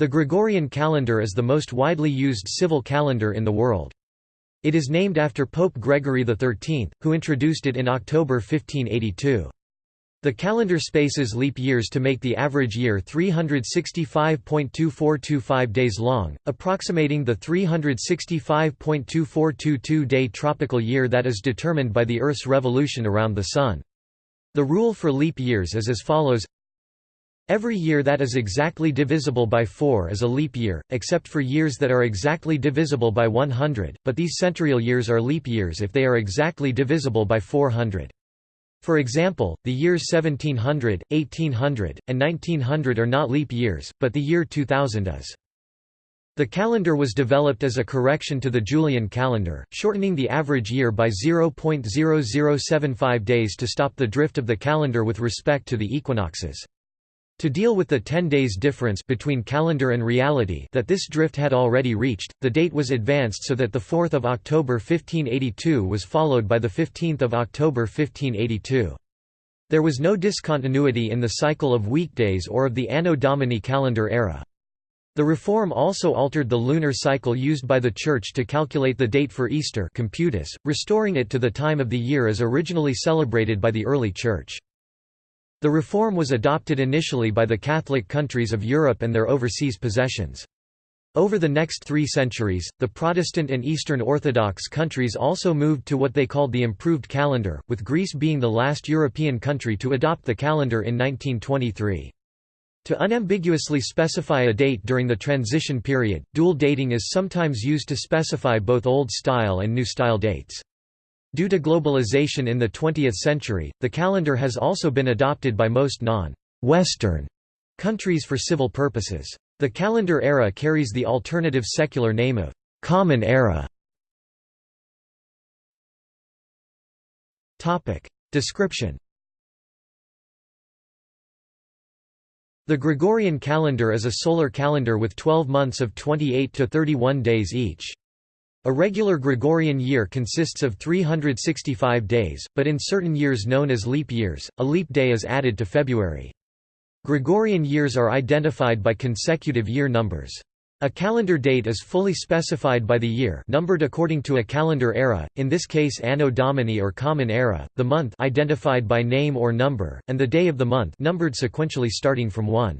The Gregorian calendar is the most widely used civil calendar in the world. It is named after Pope Gregory XIII, who introduced it in October 1582. The calendar spaces leap years to make the average year 365.2425 days long, approximating the 365.2422-day tropical year that is determined by the Earth's revolution around the Sun. The rule for leap years is as follows Every year that is exactly divisible by 4 is a leap year, except for years that are exactly divisible by 100, but these centurial years are leap years if they are exactly divisible by 400. For example, the years 1700, 1800, and 1900 are not leap years, but the year 2000 is. The calendar was developed as a correction to the Julian calendar, shortening the average year by 0.0075 days to stop the drift of the calendar with respect to the equinoxes. To deal with the 10 days difference between calendar and reality that this drift had already reached, the date was advanced so that 4 October 1582 was followed by 15 October 1582. There was no discontinuity in the cycle of weekdays or of the Anno Domini calendar era. The reform also altered the lunar cycle used by the Church to calculate the date for Easter computus, restoring it to the time of the year as originally celebrated by the early Church. The reform was adopted initially by the Catholic countries of Europe and their overseas possessions. Over the next three centuries, the Protestant and Eastern Orthodox countries also moved to what they called the improved calendar, with Greece being the last European country to adopt the calendar in 1923. To unambiguously specify a date during the transition period, dual dating is sometimes used to specify both Old Style and New Style dates. Due to globalization in the 20th century, the calendar has also been adopted by most non-Western countries for civil purposes. The calendar era carries the alternative secular name of Common Era. Topic Description The Gregorian calendar is a solar calendar with 12 months of 28 to 31 days each. A regular Gregorian year consists of 365 days, but in certain years known as leap years, a leap day is added to February. Gregorian years are identified by consecutive year numbers. A calendar date is fully specified by the year numbered according to a calendar era, in this case Anno Domini or Common Era, the month identified by name or number, and the day of the month numbered sequentially starting from 1.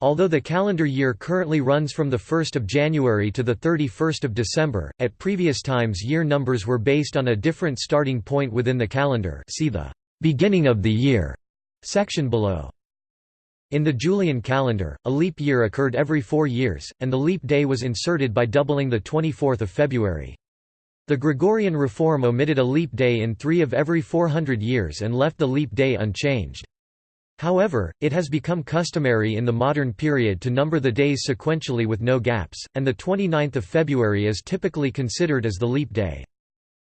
Although the calendar year currently runs from 1 January to 31 December, at previous times year numbers were based on a different starting point within the calendar see the «beginning of the year» section below. In the Julian calendar, a leap year occurred every four years, and the leap day was inserted by doubling the 24th of February. The Gregorian reform omitted a leap day in three of every 400 years and left the leap day unchanged. However, it has become customary in the modern period to number the days sequentially with no gaps, and the 29th of February is typically considered as the leap day.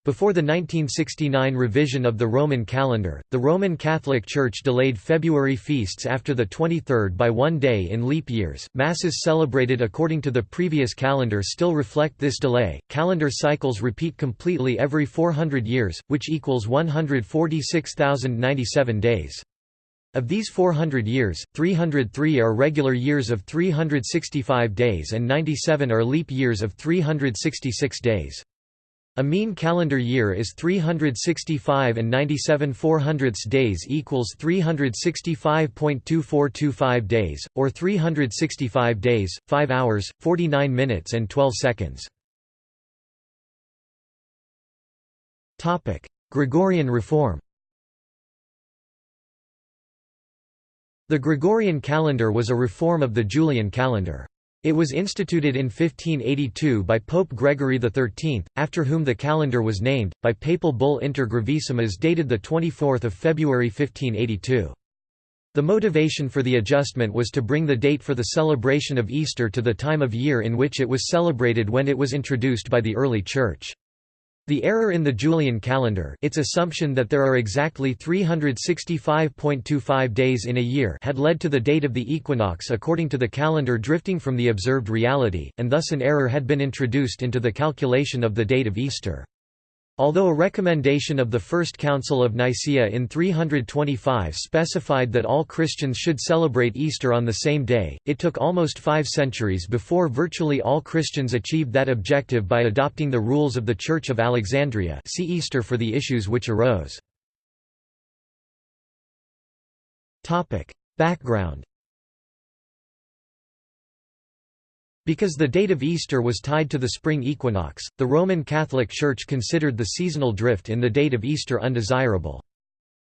Before the 1969 revision of the Roman calendar, the Roman Catholic Church delayed February feasts after the 23rd by one day in leap years. Masses celebrated according to the previous calendar still reflect this delay. Calendar cycles repeat completely every 400 years, which equals 146,097 days. Of these 400 years, 303 are regular years of 365 days and 97 are leap years of 366 days. A mean calendar year is 365 and 97 400ths days equals 365.2425 days, or 365 days, 5 hours, 49 minutes and 12 seconds. Gregorian reform The Gregorian calendar was a reform of the Julian calendar. It was instituted in 1582 by Pope Gregory XIII, after whom the calendar was named, by papal bull Inter Gravissimas dated 24 February 1582. The motivation for the adjustment was to bring the date for the celebration of Easter to the time of year in which it was celebrated when it was introduced by the early Church. The error in the Julian calendar its assumption that there are exactly 365.25 days in a year had led to the date of the equinox according to the calendar drifting from the observed reality, and thus an error had been introduced into the calculation of the date of Easter. Although a recommendation of the First Council of Nicaea in 325 specified that all Christians should celebrate Easter on the same day, it took almost five centuries before virtually all Christians achieved that objective by adopting the rules of the Church of Alexandria. See Easter for the issues which arose. Background Because the date of Easter was tied to the spring equinox, the Roman Catholic Church considered the seasonal drift in the date of Easter undesirable.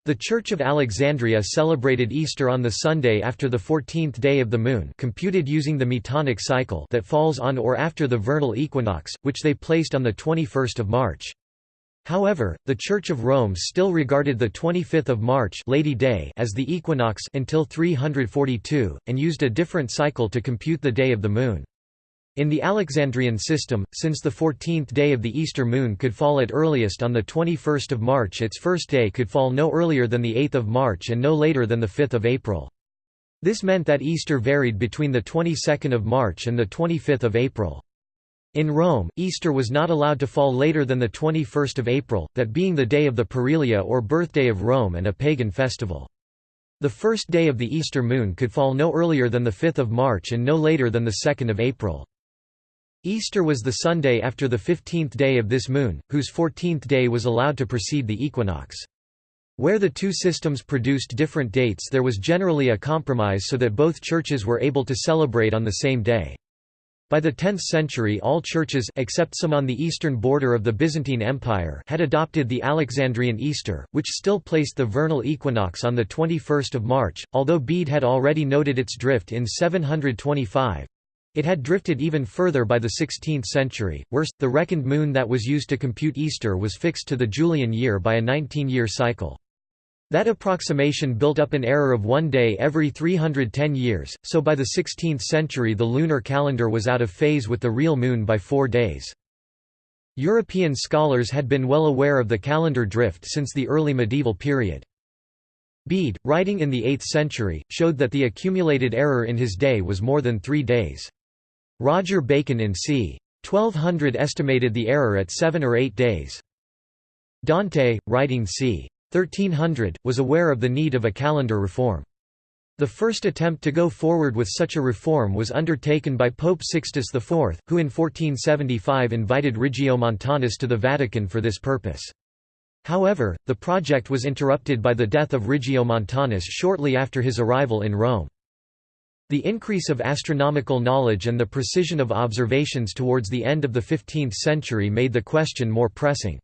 The Church of Alexandria celebrated Easter on the Sunday after the 14th day of the moon computed using the Metonic cycle that falls on or after the vernal equinox, which they placed on the 21st of March. However, the Church of Rome still regarded the 25th of March Lady Day as the equinox until 342, and used a different cycle to compute the day of the moon. In the Alexandrian system, since the 14th day of the Easter moon could fall at earliest on the 21st of March its first day could fall no earlier than the 8th of March and no later than the 5th of April. This meant that Easter varied between the 22nd of March and the 25th of April. In Rome, Easter was not allowed to fall later than the 21st of April, that being the day of the Parilia or birthday of Rome and a pagan festival. The first day of the Easter moon could fall no earlier than the 5th of March and no later than the 2nd of April. Easter was the Sunday after the fifteenth day of this moon, whose fourteenth day was allowed to precede the equinox. Where the two systems produced different dates there was generally a compromise so that both churches were able to celebrate on the same day. By the 10th century all churches except some on the eastern border of the Byzantine Empire had adopted the Alexandrian Easter, which still placed the vernal equinox on the 21st of March, although Bede had already noted its drift in 725. It had drifted even further by the 16th century. Worse, the reckoned moon that was used to compute Easter was fixed to the Julian year by a 19-year cycle. That approximation built up an error of one day every 310 years, so by the 16th century the lunar calendar was out of phase with the real moon by four days. European scholars had been well aware of the calendar drift since the early medieval period. Bede, writing in the 8th century, showed that the accumulated error in his day was more than three days. Roger Bacon in c. 1200 estimated the error at seven or eight days. Dante, writing c. 1300, was aware of the need of a calendar reform. The first attempt to go forward with such a reform was undertaken by Pope Sixtus IV, who in 1475 invited Regiomontanus to the Vatican for this purpose. However, the project was interrupted by the death of Regiomontanus shortly after his arrival in Rome. The increase of astronomical knowledge and the precision of observations towards the end of the 15th century made the question more pressing.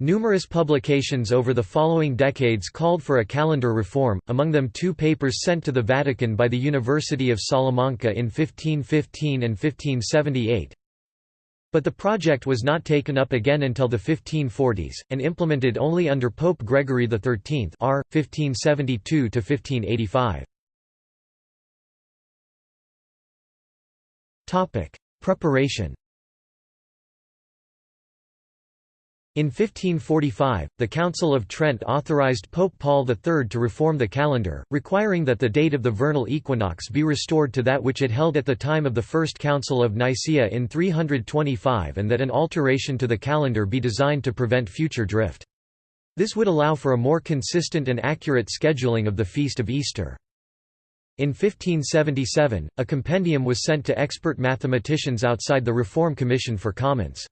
Numerous publications over the following decades called for a calendar reform, among them two papers sent to the Vatican by the University of Salamanca in 1515 and 1578. But the project was not taken up again until the 1540s, and implemented only under Pope Gregory XIII r. 1572–1585. Topic: Preparation. In 1545, the Council of Trent authorized Pope Paul III to reform the calendar, requiring that the date of the vernal equinox be restored to that which it held at the time of the First Council of Nicaea in 325 and that an alteration to the calendar be designed to prevent future drift. This would allow for a more consistent and accurate scheduling of the Feast of Easter. In 1577, a compendium was sent to expert mathematicians outside the Reform Commission for comments.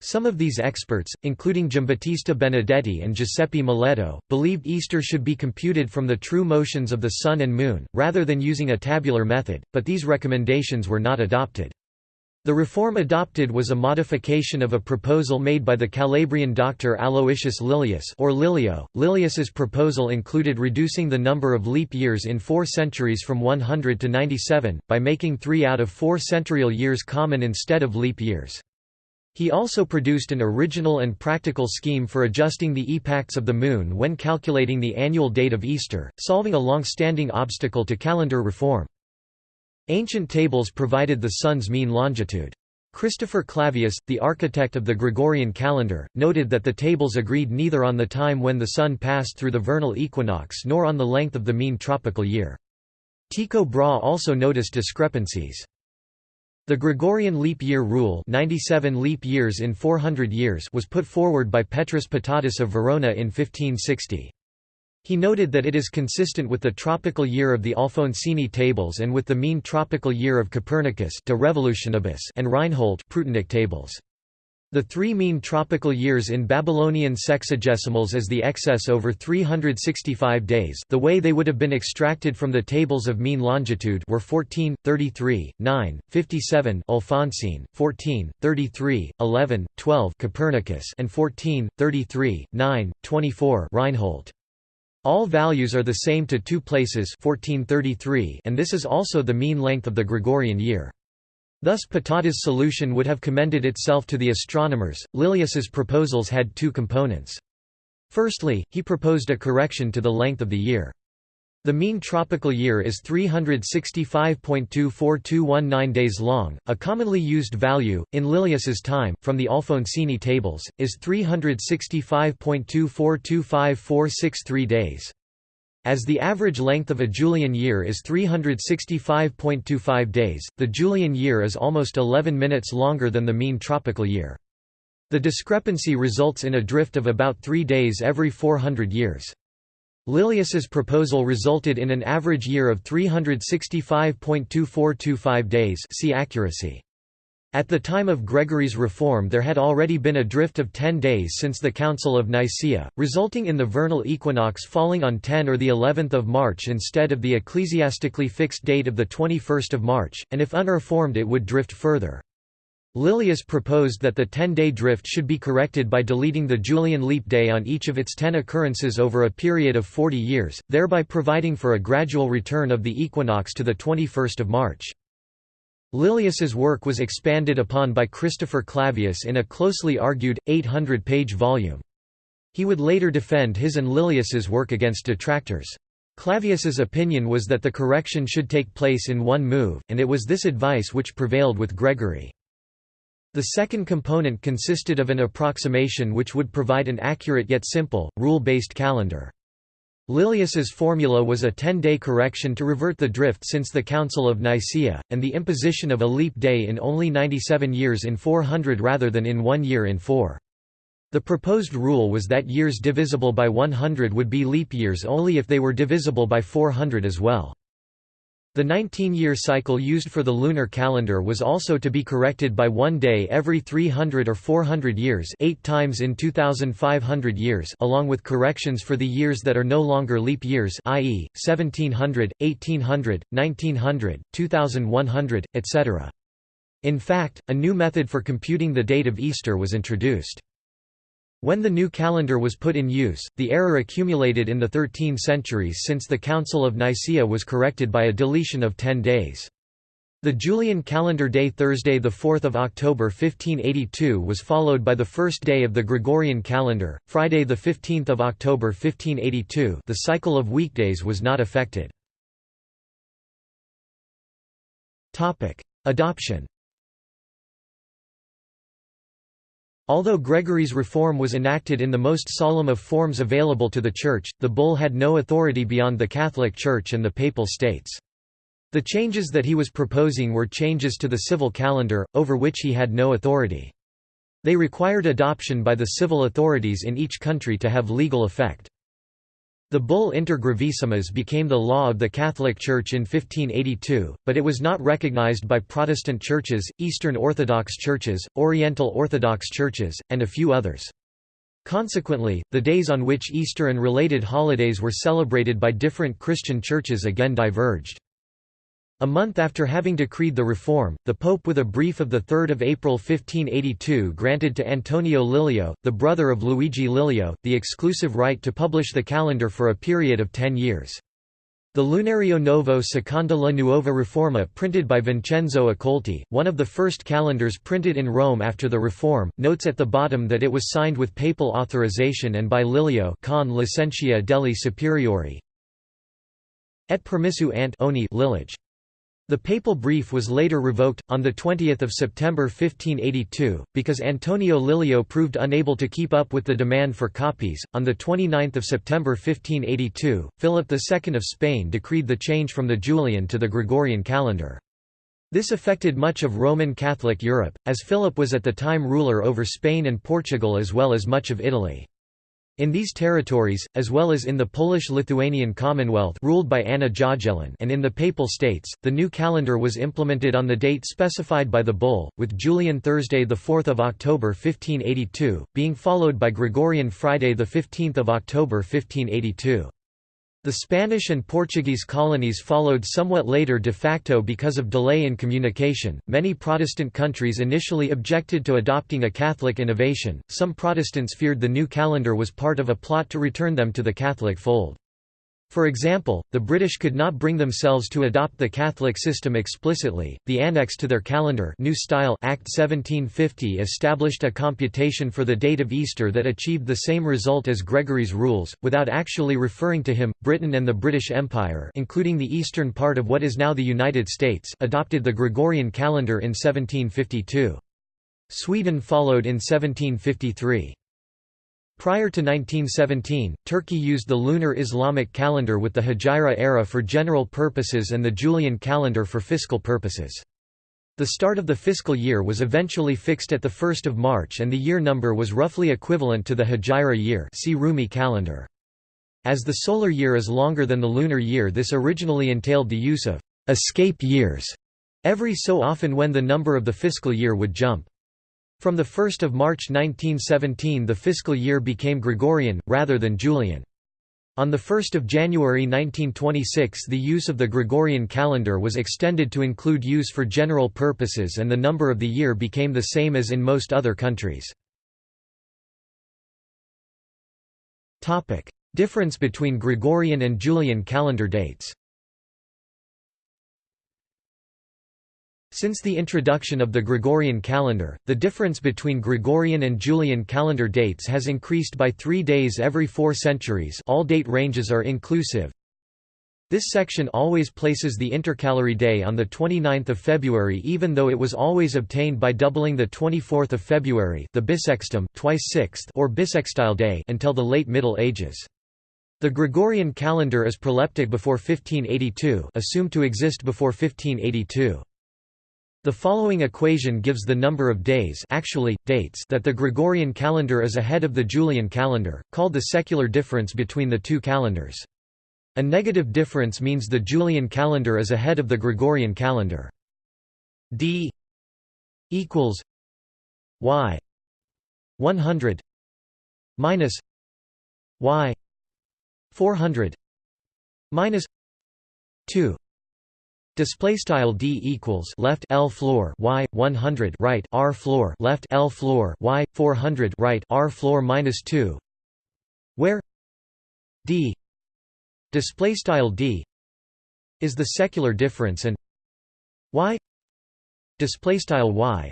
Some of these experts, including Giambattista Benedetti and Giuseppe Moleto, believed Easter should be computed from the true motions of the Sun and Moon, rather than using a tabular method, but these recommendations were not adopted. The reform adopted was a modification of a proposal made by the Calabrian doctor Aloysius Lilius or Lilio. Lilius's proposal included reducing the number of leap years in four centuries from 100 to 97, by making three out of four centurial years common instead of leap years. He also produced an original and practical scheme for adjusting the epochs of the Moon when calculating the annual date of Easter, solving a long-standing obstacle to calendar reform. Ancient tables provided the sun's mean longitude. Christopher Clavius, the architect of the Gregorian calendar, noted that the tables agreed neither on the time when the sun passed through the vernal equinox nor on the length of the mean tropical year. Tycho Brahe also noticed discrepancies. The Gregorian leap year rule 97 leap years in 400 years was put forward by Petrus Patatus of Verona in 1560. He noted that it is consistent with the tropical year of the Alfonsini tables and with the mean tropical year of Copernicus De Revolutionibus and Reinhold Prutenic tables. The three mean tropical years in Babylonian sexagesimals as the excess over 365 days the way they would have been extracted from the tables of mean longitude were 14, 33, 9, 57 Alphonsine, 14, 33, 11, 12 Copernicus and 14, 33, 9, 24 Reinhold. All values are the same to two places 1433 and this is also the mean length of the Gregorian year. Thus Patatus' solution would have commended itself to the astronomers. Lilius's proposals had two components. Firstly, he proposed a correction to the length of the year. The mean tropical year is 365.24219 days long. A commonly used value, in Lilius's time, from the Alfonsini tables, is 365.2425463 days. As the average length of a Julian year is 365.25 days, the Julian year is almost 11 minutes longer than the mean tropical year. The discrepancy results in a drift of about three days every 400 years. Lilius's proposal resulted in an average year of 365.2425 days see accuracy. At the time of Gregory's reform there had already been a drift of ten days since the Council of Nicaea, resulting in the vernal equinox falling on 10 or the 11th of March instead of the ecclesiastically fixed date of the 21st of March, and if unreformed it would drift further. Lilius proposed that the 10-day drift should be corrected by deleting the Julian leap day on each of its ten occurrences over a period of 40 years, thereby providing for a gradual return of the equinox to the 21st of March. Lilius's work was expanded upon by Christopher Clavius in a closely argued, 800-page volume. He would later defend his and Lilius's work against detractors. Clavius's opinion was that the correction should take place in one move, and it was this advice which prevailed with Gregory. The second component consisted of an approximation which would provide an accurate yet simple, rule-based calendar. Lilius's formula was a 10-day correction to revert the drift since the Council of Nicaea, and the imposition of a leap day in only 97 years in 400 rather than in one year in four. The proposed rule was that years divisible by 100 would be leap years only if they were divisible by 400 as well. The 19-year cycle used for the lunar calendar was also to be corrected by one day every 300 or 400 years eight times in 2,500 years along with corrections for the years that are no longer leap years i.e., 1700, 1800, 1900, 2100, etc. In fact, a new method for computing the date of Easter was introduced. When the new calendar was put in use, the error accumulated in the 13 centuries since the Council of Nicaea was corrected by a deletion of 10 days. The Julian calendar day Thursday 4 October 1582 was followed by the first day of the Gregorian calendar, Friday 15 October 1582 the cycle of weekdays was not affected. Adoption Although Gregory's reform was enacted in the most solemn of forms available to the Church, the bull had no authority beyond the Catholic Church and the Papal States. The changes that he was proposing were changes to the civil calendar, over which he had no authority. They required adoption by the civil authorities in each country to have legal effect. The bull Inter Gravissimas became the law of the Catholic Church in 1582, but it was not recognized by Protestant churches, Eastern Orthodox churches, Oriental Orthodox churches, and a few others. Consequently, the days on which Easter and related holidays were celebrated by different Christian churches again diverged. A month after having decreed the reform, the Pope with a brief of 3 April 1582 granted to Antonio Lilio, the brother of Luigi Lilio, the exclusive right to publish the calendar for a period of ten years. The Lunario Novo Seconda la Nuova Reforma printed by Vincenzo Accolti, one of the first calendars printed in Rome after the reform, notes at the bottom that it was signed with papal authorization and by Lilio con licentia degli superiori et permissu ant oni. The papal brief was later revoked, on 20 September 1582, because Antonio Lilio proved unable to keep up with the demand for copies. On 29 September 1582, Philip II of Spain decreed the change from the Julian to the Gregorian calendar. This affected much of Roman Catholic Europe, as Philip was at the time ruler over Spain and Portugal as well as much of Italy. In these territories, as well as in the Polish-Lithuanian Commonwealth ruled by Anna Jagiellon and in the Papal States, the new calendar was implemented on the date specified by the bull, with Julian Thursday 4 October 1582, being followed by Gregorian Friday 15 October 1582. The Spanish and Portuguese colonies followed somewhat later de facto because of delay in communication. Many Protestant countries initially objected to adopting a Catholic innovation, some Protestants feared the new calendar was part of a plot to return them to the Catholic fold. For example, the British could not bring themselves to adopt the Catholic system explicitly. The annex to their calendar, New Style Act 1750 established a computation for the date of Easter that achieved the same result as Gregory's rules, without actually referring to him. Britain and the British Empire, including the eastern part of what is now the United States, adopted the Gregorian calendar in 1752. Sweden followed in 1753. Prior to 1917, Turkey used the lunar Islamic calendar with the Hijra era for general purposes and the Julian calendar for fiscal purposes. The start of the fiscal year was eventually fixed at 1 March and the year number was roughly equivalent to the Hijra year see Rumi calendar. As the solar year is longer than the lunar year this originally entailed the use of «escape years» every so often when the number of the fiscal year would jump. From 1 March 1917 the fiscal year became Gregorian, rather than Julian. On 1 January 1926 the use of the Gregorian calendar was extended to include use for general purposes and the number of the year became the same as in most other countries. Difference between Gregorian and Julian calendar dates Since the introduction of the Gregorian calendar, the difference between Gregorian and Julian calendar dates has increased by three days every four centuries all date ranges are inclusive. This section always places the intercalary day on 29 February even though it was always obtained by doubling the 24th of February the bissextum twice sixth or bissextile day until the late Middle Ages. The Gregorian calendar is proleptic before 1582 assumed to exist before 1582. The following equation gives the number of days actually, dates that the Gregorian calendar is ahead of the Julian calendar, called the secular difference between the two calendars. A negative difference means the Julian calendar is ahead of the Gregorian calendar. d equals y 100 minus y 400 minus 2 Display style d equals left l floor y 100 right r floor left l floor y 400 right r floor minus 2, where d display style d is the secular difference and y display style y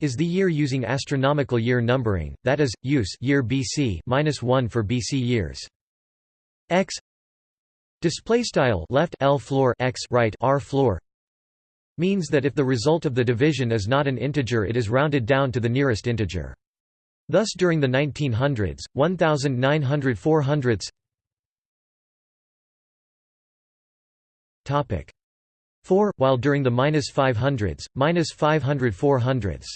is the year using astronomical year numbering, that is, use year BC minus 1 for BC years. x Display style left L floor x right R floor means that if the result of the division is not an integer it is rounded down to the nearest integer. Thus during the 1900s, 1900 400ths topic 4 while during the minus 500s, minus 500 400ths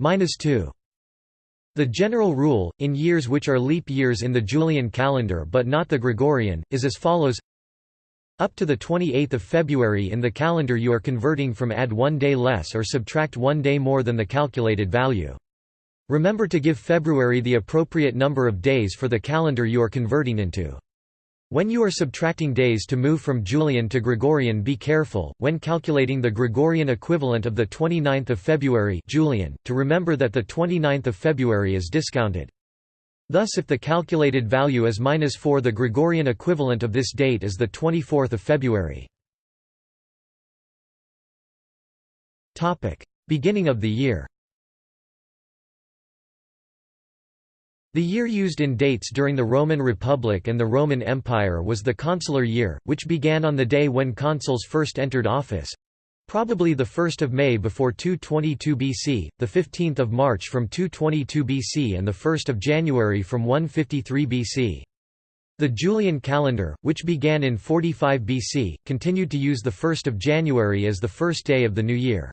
minus 2 the general rule, in years which are leap years in the Julian calendar but not the Gregorian, is as follows Up to the 28th of February in the calendar you are converting from add one day less or subtract one day more than the calculated value. Remember to give February the appropriate number of days for the calendar you are converting into. When you are subtracting days to move from Julian to Gregorian be careful, when calculating the Gregorian equivalent of the 29th of February Julian, to remember that the 29th of February is discounted. Thus if the calculated value is minus 4 the Gregorian equivalent of this date is the 24th of February. Beginning of the year The year used in dates during the Roman Republic and the Roman Empire was the consular year, which began on the day when consuls first entered office—probably the 1st of May before 222 BC, the 15th of March from 222 BC and the 1st of January from 153 BC. The Julian calendar, which began in 45 BC, continued to use the 1st of January as the first day of the new year.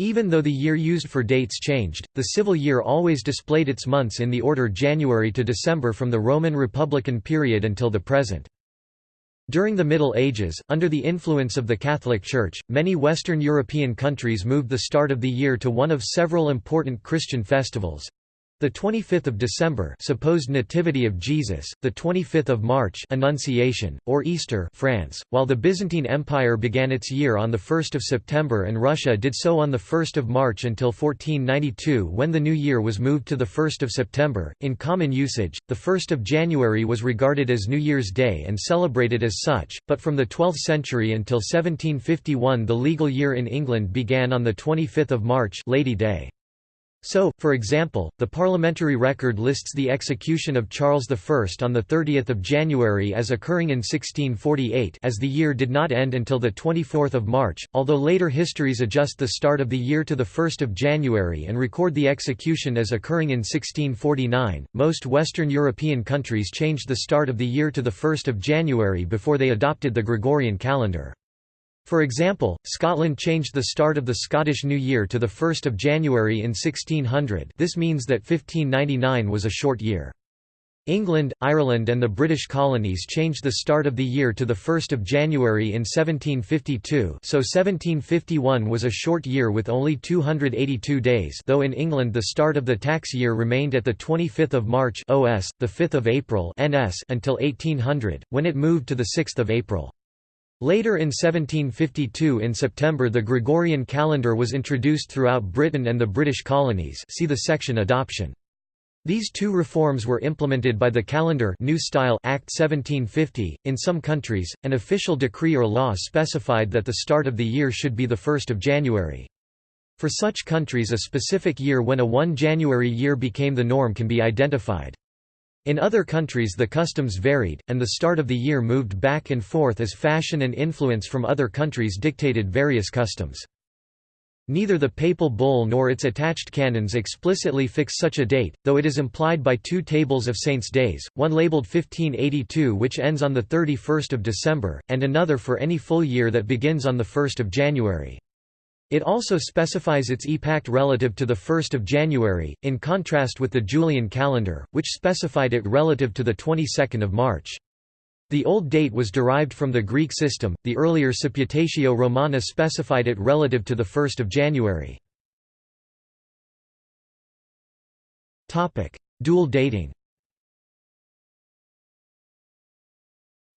Even though the year used for dates changed, the civil year always displayed its months in the order January to December from the Roman Republican period until the present. During the Middle Ages, under the influence of the Catholic Church, many Western European countries moved the start of the year to one of several important Christian festivals, the 25th of December, supposed nativity of Jesus, the 25th of March, Annunciation, or Easter, France, while the Byzantine Empire began its year on the 1st of September and Russia did so on the 1st of March until 1492 when the new year was moved to the 1st of September. In common usage, the 1st of January was regarded as New Year's Day and celebrated as such, but from the 12th century until 1751 the legal year in England began on the 25th of March, Lady Day. So, for example, the parliamentary record lists the execution of Charles I on 30 January as occurring in 1648 as the year did not end until 24 March, although later histories adjust the start of the year to 1 January and record the execution as occurring in 1649. Most Western European countries changed the start of the year to 1 January before they adopted the Gregorian calendar. For example, Scotland changed the start of the Scottish New Year to 1 January in 1600 this means that 1599 was a short year. England, Ireland and the British colonies changed the start of the year to 1 January in 1752 so 1751 was a short year with only 282 days though in England the start of the tax year remained at 25 March OS, 5 April NS until 1800, when it moved to 6 April. Later in 1752 in September the Gregorian calendar was introduced throughout Britain and the British colonies see the section Adoption. These two reforms were implemented by the Calendar New Style Act 1750. In some countries, an official decree or law specified that the start of the year should be 1 January. For such countries a specific year when a 1 January year became the norm can be identified. In other countries the customs varied, and the start of the year moved back and forth as fashion and influence from other countries dictated various customs. Neither the papal bull nor its attached canons explicitly fix such a date, though it is implied by two tables of saints' days, one labelled 1582 which ends on 31 December, and another for any full year that begins on 1 January. It also specifies its epact relative to 1 January, in contrast with the Julian calendar, which specified it relative to the 22nd of March. The old date was derived from the Greek system, the earlier Supputatio Romana specified it relative to 1 January. Dual dating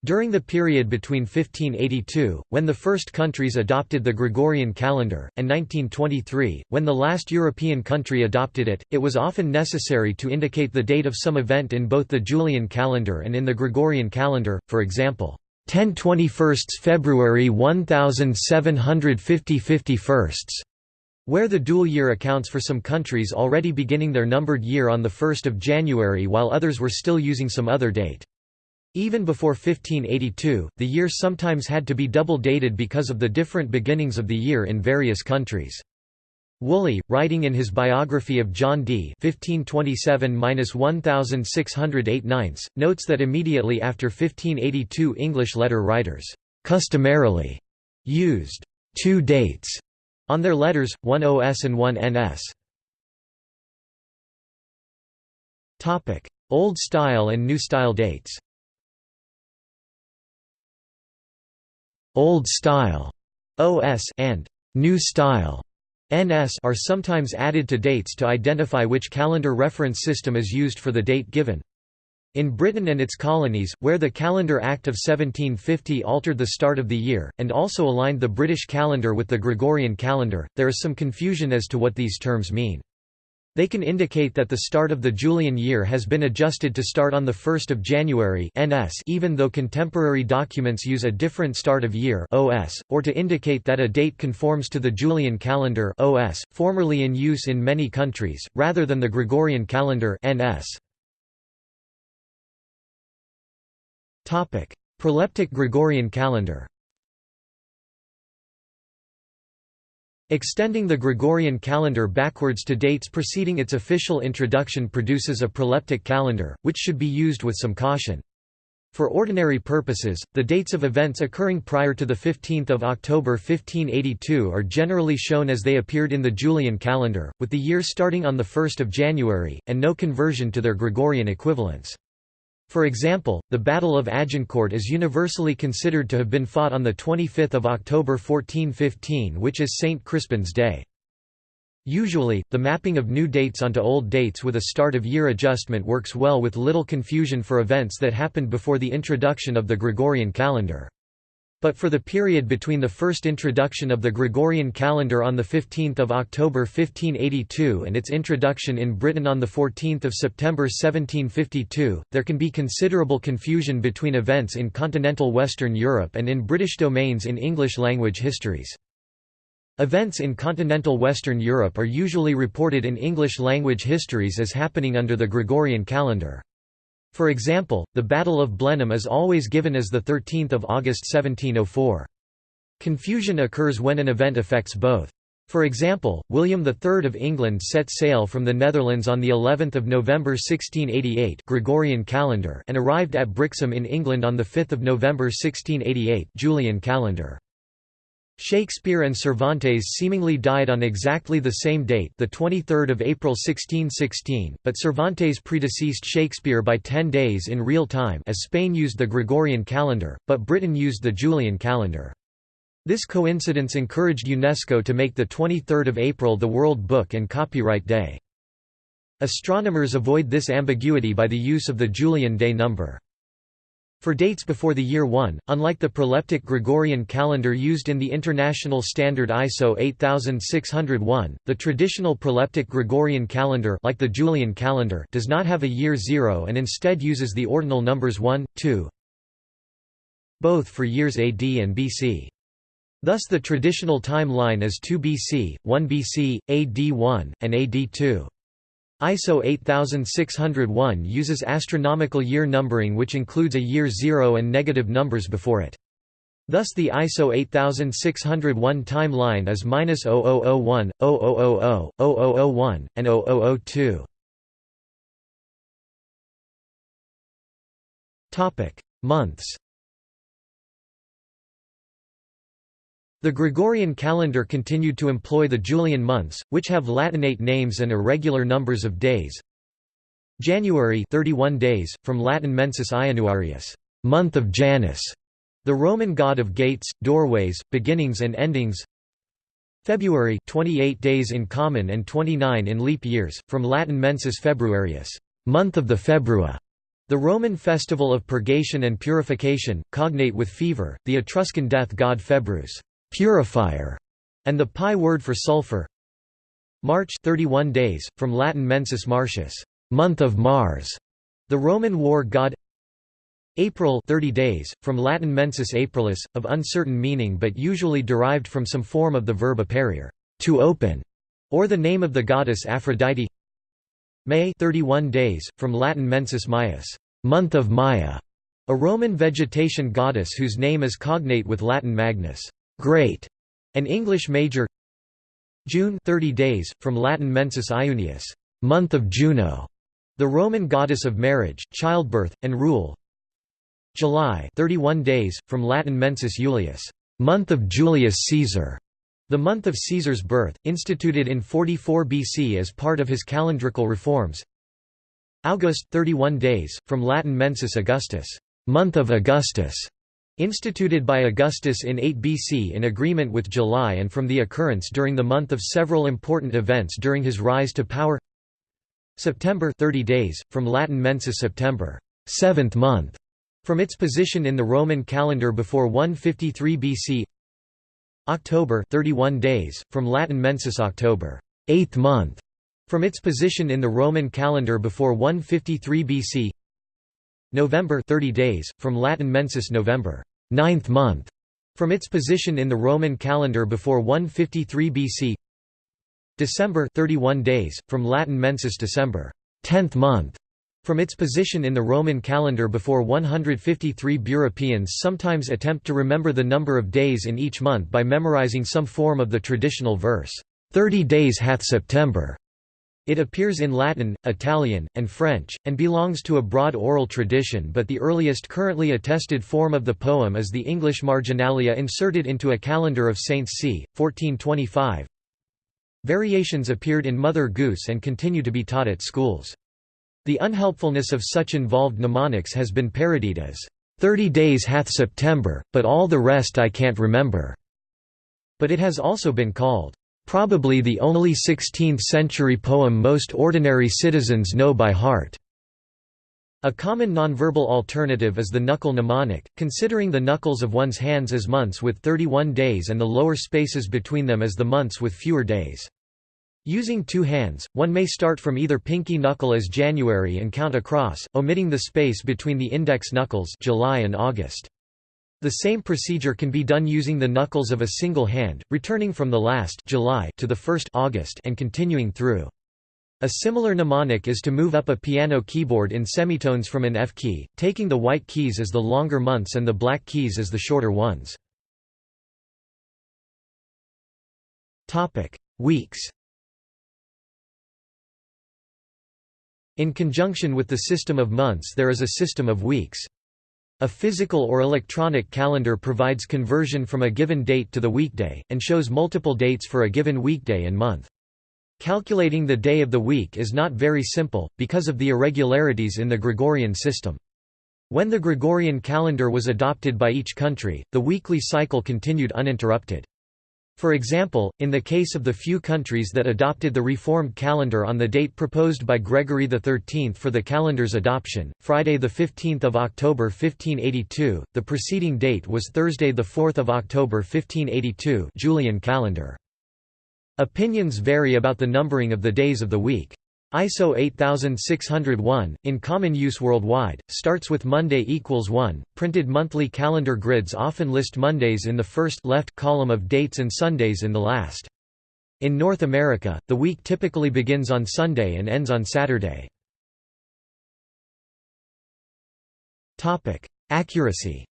During the period between 1582, when the first countries adopted the Gregorian calendar, and 1923, when the last European country adopted it, it was often necessary to indicate the date of some event in both the Julian calendar and in the Gregorian calendar, for example, 10 21 February 1750 51 where the dual year accounts for some countries already beginning their numbered year on 1 January while others were still using some other date. Even before 1582, the year sometimes had to be double-dated because of the different beginnings of the year in various countries. Woolley, writing in his biography of John Dee 1527–1608 notes that immediately after 1582 English letter writers «customarily» used two dates» on their letters, one OS and one NS. Old Style and New Style dates Old Style OS and New Style NS are sometimes added to dates to identify which calendar reference system is used for the date given. In Britain and its colonies, where the Calendar Act of 1750 altered the start of the year, and also aligned the British calendar with the Gregorian calendar, there is some confusion as to what these terms mean. They can indicate that the start of the Julian year has been adjusted to start on 1 January NS even though contemporary documents use a different start of year OS, or to indicate that a date conforms to the Julian calendar OS, formerly in use in many countries, rather than the Gregorian calendar NS. Proleptic Gregorian calendar Extending the Gregorian calendar backwards to dates preceding its official introduction produces a proleptic calendar, which should be used with some caution. For ordinary purposes, the dates of events occurring prior to 15 October 1582 are generally shown as they appeared in the Julian calendar, with the year starting on 1 January, and no conversion to their Gregorian equivalents. For example, the Battle of Agincourt is universally considered to have been fought on 25 October 1415 which is St. Crispin's Day. Usually, the mapping of new dates onto old dates with a start-of-year adjustment works well with little confusion for events that happened before the introduction of the Gregorian calendar. But for the period between the first introduction of the Gregorian calendar on 15 October 1582 and its introduction in Britain on 14 September 1752, there can be considerable confusion between events in continental Western Europe and in British domains in English-language histories. Events in continental Western Europe are usually reported in English-language histories as happening under the Gregorian calendar. For example, the Battle of Blenheim is always given as 13 August 1704. Confusion occurs when an event affects both. For example, William III of England set sail from the Netherlands on the 11th of November 1688 Gregorian calendar and arrived at Brixham in England on the 5th of November 1688 Julian calendar. Shakespeare and Cervantes seemingly died on exactly the same date the 23rd of April 1616, but Cervantes predeceased Shakespeare by ten days in real time as Spain used the Gregorian calendar, but Britain used the Julian calendar. This coincidence encouraged UNESCO to make the 23rd of April the World Book and Copyright Day. Astronomers avoid this ambiguity by the use of the Julian day number. For dates before the year 1, unlike the proleptic Gregorian calendar used in the international standard ISO 8601, the traditional proleptic Gregorian calendar like the Julian calendar does not have a year 0 and instead uses the ordinal numbers 1, 2, both for years AD and BC. Thus the traditional timeline is 2 BC, 1 BC, AD 1, and AD 2. ISO 8601 uses astronomical year numbering which includes a year zero and negative numbers before it. Thus the ISO 8601 timeline is -0001, 0000, 0001, and 0002. Topic: Months. The Gregorian calendar continued to employ the Julian months, which have Latinate names and irregular numbers of days. January 31 days, from Latin mensis Ianuarius, month of Janus, the Roman god of gates, doorways, beginnings and endings. February 28 days in common and 29 in leap years, from Latin mensis Februarius, month of the Februa, the Roman festival of purgation and purification, cognate with fever, the Etruscan death god Februs purifier, and the Pi word for sulfur. March 31 days, from Latin mensis Martius, month of Mars, the Roman war god. April 30 days, from Latin mensis Aprilis, of uncertain meaning but usually derived from some form of the verb aperiere, to open, or the name of the goddess Aphrodite. May 31 days, from Latin mensis Maius, month of Maya, a Roman vegetation goddess whose name is cognate with Latin Magnus great, an English major. June 30 days, from Latin mensis Iunius month of Juno, the Roman goddess of marriage, childbirth, and rule. July 31 days, from Latin mensis Julius month of Julius Caesar, the month of Caesar's birth, instituted in 44 BC as part of his calendrical reforms. August 31 days, from Latin mensis Augustus month of Augustus, Instituted by Augustus in 8 BC in agreement with July and from the occurrence during the month of several important events during his rise to power. September 30 days, from Latin mensis September seventh month, from its position in the Roman calendar before 153 BC October 31 days, from Latin mensis October eighth month, from its position in the Roman calendar before 153 BC November 30 days, from Latin mensis November, ninth month, from its position in the Roman calendar before 153 BC. December 31 days, from Latin mensis December, tenth month, from its position in the Roman calendar before 153 Europeans sometimes attempt to remember the number of days in each month by memorizing some form of the traditional verse, 30 days hath September, It appears in Latin, Italian, and French, and belongs to a broad oral tradition but the earliest currently attested form of the poem is the English marginalia inserted into a calendar of saints c. 1425. Variations appeared in Mother Goose and continue to be taught at schools. The unhelpfulness of such involved mnemonics has been parodied as, "'Thirty days hath September, but all the rest I can't remember'", but it has also been called, Probably the only 16th-century poem most ordinary citizens know by heart. A common nonverbal alternative is the knuckle mnemonic, considering the knuckles of one's hands as months with 31 days and the lower spaces between them as the months with fewer days. Using two hands, one may start from either pinky knuckle as January and count across, omitting the space between the index knuckles July and August. The same procedure can be done using the knuckles of a single hand, returning from the last July to the first August and continuing through. A similar mnemonic is to move up a piano keyboard in semitones from an F key, taking the white keys as the longer months and the black keys as the shorter ones. Weeks In conjunction with the system of months there is a system of weeks. A physical or electronic calendar provides conversion from a given date to the weekday, and shows multiple dates for a given weekday and month. Calculating the day of the week is not very simple, because of the irregularities in the Gregorian system. When the Gregorian calendar was adopted by each country, the weekly cycle continued uninterrupted. For example, in the case of the few countries that adopted the reformed calendar on the date proposed by Gregory XIII for the calendar's adoption, Friday 15 October 1582, the preceding date was Thursday 4 October 1582 Julian calendar. Opinions vary about the numbering of the days of the week. ISO 8601, in common use worldwide, starts with Monday equals 1. Printed monthly calendar grids often list Mondays in the first left column of dates and Sundays in the last. In North America, the week typically begins on Sunday and ends on Saturday. Accuracy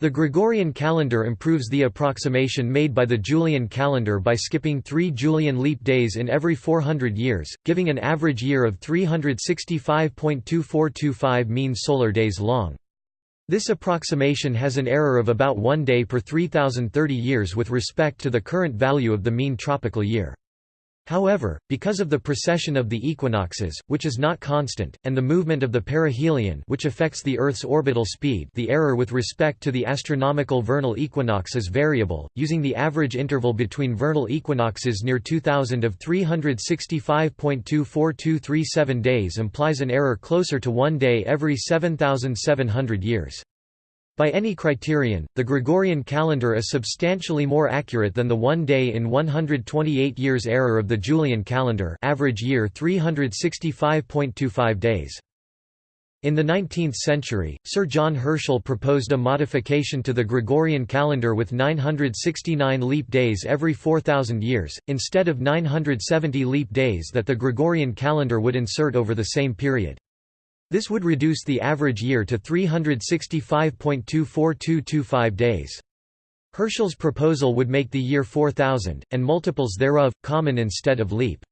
The Gregorian calendar improves the approximation made by the Julian calendar by skipping three Julian leap days in every 400 years, giving an average year of 365.2425 mean solar days long. This approximation has an error of about one day per 3030 years with respect to the current value of the mean tropical year. However, because of the precession of the equinoxes, which is not constant, and the movement of the perihelion which affects the Earth's orbital speed the error with respect to the astronomical vernal equinox is variable, using the average interval between vernal equinoxes near 2000 of 365.24237 days implies an error closer to one day every 7,700 years. By any criterion, the Gregorian calendar is substantially more accurate than the one day in 128 years error of the Julian calendar average year 365.25 days. In the 19th century, Sir John Herschel proposed a modification to the Gregorian calendar with 969 leap days every 4,000 years, instead of 970 leap days that the Gregorian calendar would insert over the same period. This would reduce the average year to 365.24225 days. Herschel's proposal would make the year 4000, and multiples thereof, common instead of leap.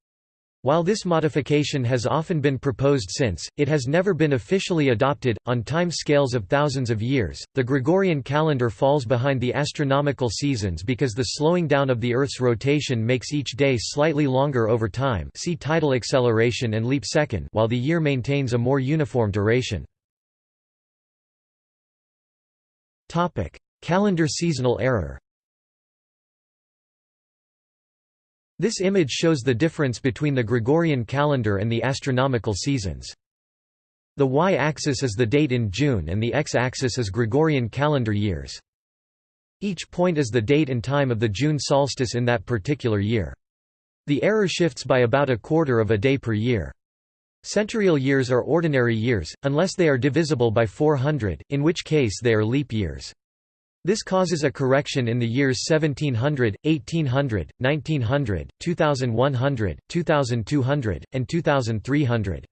While this modification has often been proposed since, it has never been officially adopted. On time scales of thousands of years, the Gregorian calendar falls behind the astronomical seasons because the slowing down of the Earth's rotation makes each day slightly longer over time. See tidal acceleration and leap second, while the year maintains a more uniform duration. Calendar seasonal error. This image shows the difference between the Gregorian calendar and the astronomical seasons. The y-axis is the date in June and the x-axis is Gregorian calendar years. Each point is the date and time of the June solstice in that particular year. The error shifts by about a quarter of a day per year. Centurial years are ordinary years, unless they are divisible by 400, in which case they are leap years. This causes a correction in the years 1700, 1800, 1900, 2100, 2200, and 2300.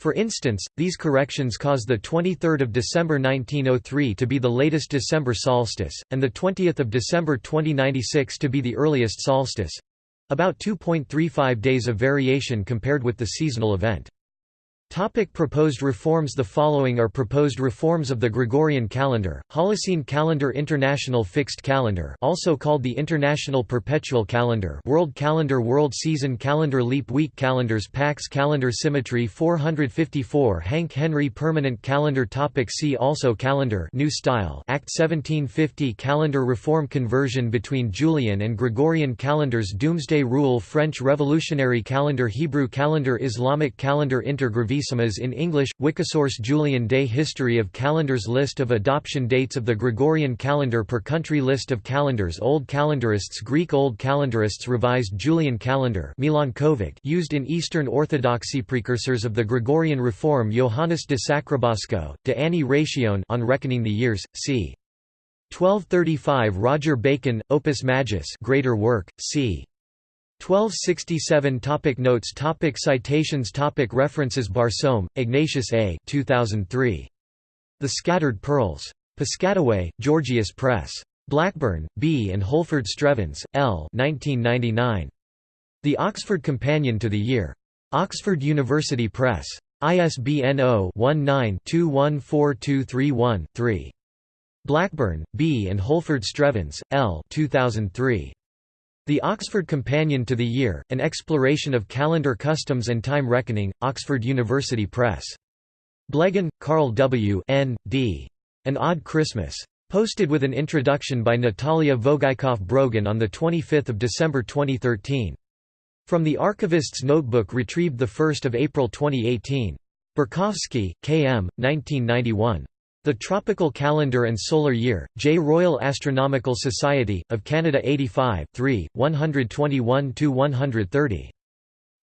For instance, these corrections cause the 23rd of December 1903 to be the latest December solstice, and the 20th of December 2096 to be the earliest solstice—about 2.35 days of variation compared with the seasonal event. Topic proposed reforms The following are proposed reforms of the Gregorian calendar, Holocene calendar International fixed calendar also called the International Perpetual Calendar World Calendar World Season Calendar Leap Week Calendars Pax Calendar Symmetry 454 Hanke Henry Permanent Calendar topic See also Calendar New Style Act 1750 Calendar Reform Conversion between Julian and Gregorian calendars Doomsday Rule French Revolutionary Calendar Hebrew Calendar Islamic Calendar In English, Wikisource Julian Day History of calendars List of adoption dates of the Gregorian calendar per country List of calendars Old calendarists Greek Old calendarists Revised Julian calendar Milanković used in Eastern Orthodoxy Precursors of the Gregorian Reform Johannes de Sacrobosco, de Anni Ratione on Reckoning the Years, c. 1235 Roger Bacon, Opus Majus greater work, c. 1267 topic Notes topic Citations topic References Barsoum, Ignatius A. 2003. The Scattered Pearls. Piscataway, Gorgias Press. Blackburn, B. and Holford Strevens, L. 1999. The Oxford Companion to the Year. Oxford University Press. ISBN 0-19-214231-3. Blackburn, B. and Holford Strevens, L. 2003. The Oxford Companion to the Year, An Exploration of Calendar Customs and Time Reckoning, Oxford University Press. Blegen, Carl W. N. D. An Odd Christmas. Posted with an introduction by Natalia Vogeikoff-Brogan on 25 December 2013. From the Archivist's Notebook retrieved 1 April 2018. Borkowski, K. M., 1991. The Tropical Calendar and Solar Year, J. Royal Astronomical Society, of Canada 85 3, 121–130.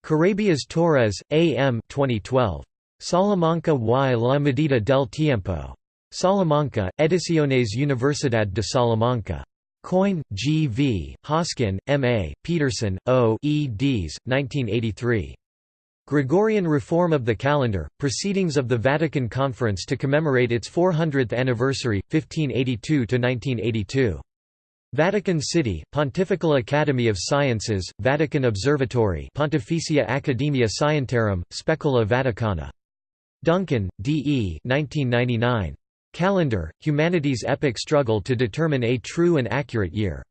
Carabias Torres, A. M. 2012. Salamanca y la medida del tiempo. Salamanca, Ediciones Universidad de Salamanca. Coyne, G. V., Hoskin, M. A., Pedersen, O. eds. 1983. Gregorian reform of the calendar, Proceedings of the Vatican Conference to commemorate its 400th anniversary, 1582–1982. Vatican City, Pontifical Academy of Sciences, Vatican Observatory Pontificia Academia Scientiarum, Specula Vaticana. Duncan, D. E. 1999. Calendar, Humanity's Epic Struggle to Determine a True and Accurate Year.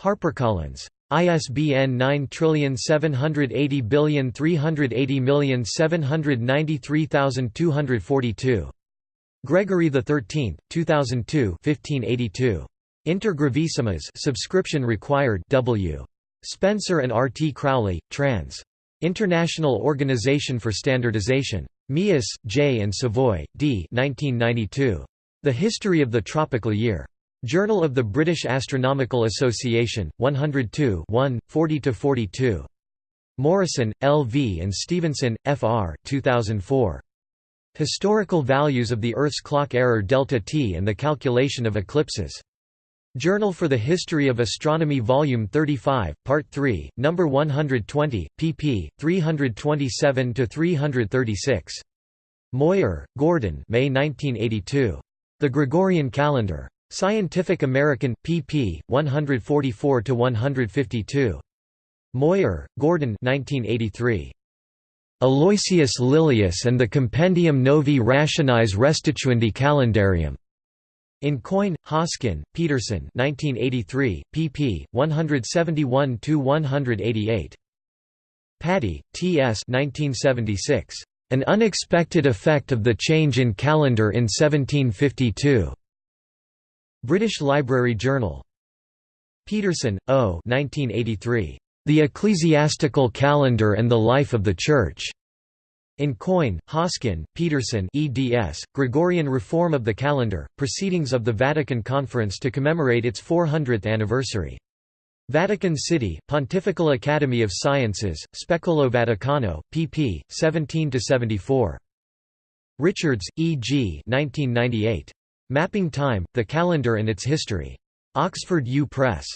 HarperCollins. ISBN 9780380793242. Gregory XIII, 2002 1582. Inter Gravissimas subscription required W. Spencer and R. T. Crowley, trans. International Organization for Standardization. Meeus, J. and Savoie, D. 1992. The History of the Tropical Year. Journal of the British Astronomical Association, 102 40–42. Morrison, L. V. and Stephenson, F. R. 2004. Historical Values of the Earth's Clock Error Delta T and the Calculation of Eclipses. Journal for the History of Astronomy Volume 35, Part 3, No. 120, pp. 327–336. Moyer, Gordon May 1982. The Gregorian Calendar. Scientific American, pp. 144–152. Moyer, Gordon 1983. Aloysius Lilius and the Compendium Novi Rationis Restituendi Calendarium. In Coyne, Hoskin, Pedersen 1983, pp. 171–188. Paddy, T. S. 1976. An Unexpected Effect of the Change in Calendar in 1752. British Library Journal. Pedersen, O. 1983. The Ecclesiastical Calendar and the Life of the Church. In Coyne, Hoskin, Pedersen eds, Gregorian Reform of the Calendar, Proceedings of the Vatican Conference to commemorate its 400th anniversary. Vatican City, Pontifical Academy of Sciences, Specula Vaticana, pp. 17–74. Richards, E. G. 1998. Mapping Time, The Calendar and Its History. Oxford U Press.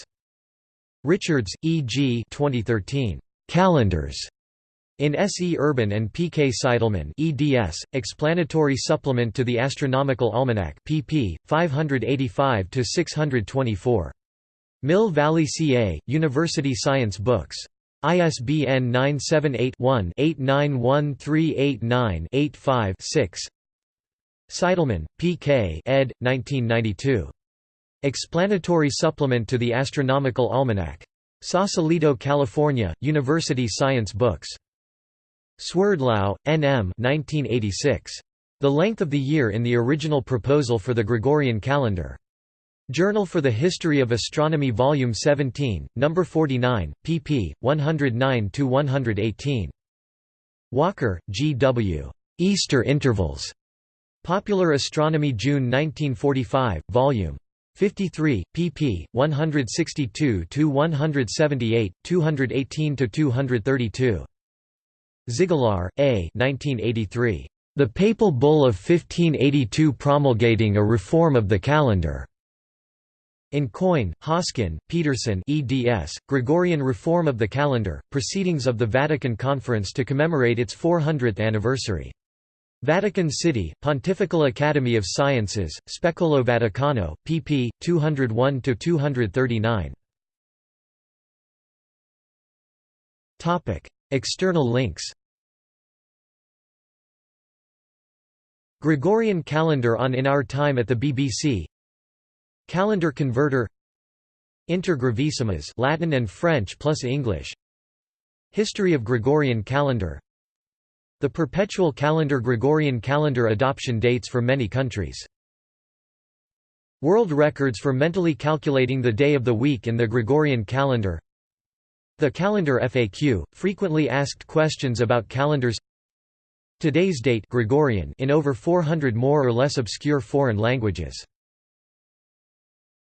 Richards, E. G. 2013. Calendars. In S. E. Urban and P. K. Seidelmann eds, Explanatory Supplement to the Astronomical Almanac pp. 585–624. Mill Valley CA, University Science Books. ISBN 978-1-891389-85-6 Seidelmann, P. K. ed. 1992. Explanatory Supplement to the Astronomical Almanac. Sausalito, California, University Science Books. Swerdlow, N. M. 1986. The Length of the Year in the Original Proposal for the Gregorian Calendar. Journal for the History of Astronomy Volume 17, No. 49, pp. 109–118. Walker, G. W. Easter Intervals. Popular Astronomy June 1945, Vol. 53, pp. 162–178, 218–232. Ziggelaar, A. 1983. The Papal Bull of 1582 promulgating a reform of the calendar. In Coyne, Hoskin, Pedersen eds, Gregorian Reform of the Calendar, Proceedings of the Vatican Conference to commemorate its 400th anniversary. Vatican City, Pontifical Academy of Sciences, Specula Vaticana, pp. 201–239. External links. Gregorian calendar on In Our Time at the BBC Calendar converter. Inter Gravissimas Latin and French plus English. History of Gregorian calendar The perpetual calendar Gregorian calendar adoption dates for many countries. World records for mentally calculating the day of the week in the Gregorian calendar. The calendar FAQ, frequently asked questions about calendars. Today's date Gregorian in over 400 more or less obscure foreign languages